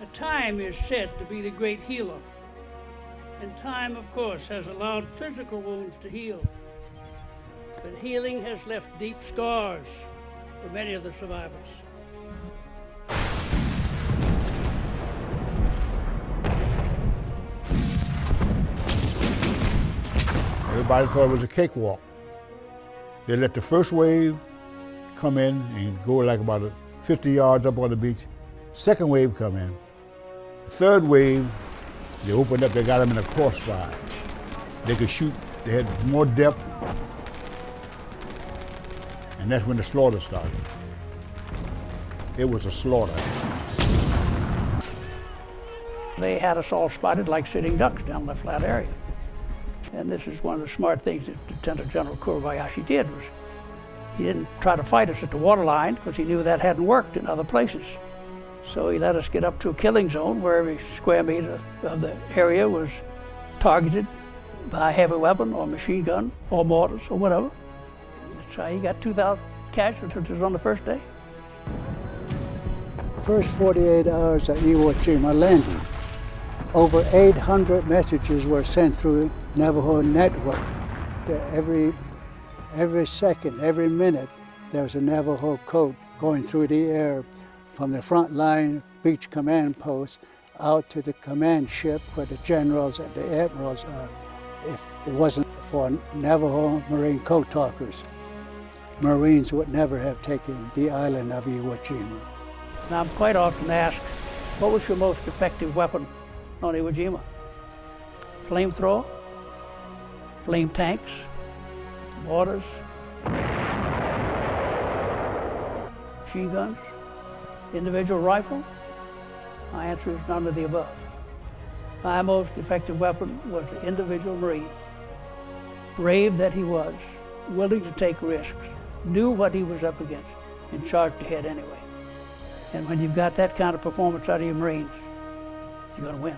A time is said to be the great healer. And time, of course, has allowed physical wounds to heal. But healing has left deep scars for many of the survivors. Everybody thought it was a cakewalk. They let the first wave come in and go like about 50 yards up on the beach. Second wave come in. Third wave, they opened up, they got them in a crossfire. They could shoot, they had more depth. And that's when the slaughter started. It was a slaughter. They had us all spotted like sitting ducks down the flat area. And this is one of the smart things that Lieutenant General Kuribayashi did was he didn't try to fight us at the waterline because he knew that hadn't worked in other places. So he let us get up to a killing zone where every square meter of the area was targeted by a heavy weapon or machine gun or mortars or whatever. How he got 2,000 casualties on the first day. First 48 hours of Iwo Jima landing, over 800 messages were sent through Navajo network. Every, every second, every minute, there was a Navajo code going through the air from the front line beach command post out to the command ship where the generals and the admirals are. If it wasn't for Navajo Marine code talkers, Marines would never have taken the island of Iwo Jima. Now, I'm quite often asked, what was your most effective weapon on Iwo Jima? Flamethrower, flame tanks, mortars, machine guns, individual rifle? My answer is none of the above. My most effective weapon was the individual Marine. Brave that he was, willing to take risks, knew what he was up against, and charged ahead anyway. And when you've got that kind of performance out of your Marines, you're going to win.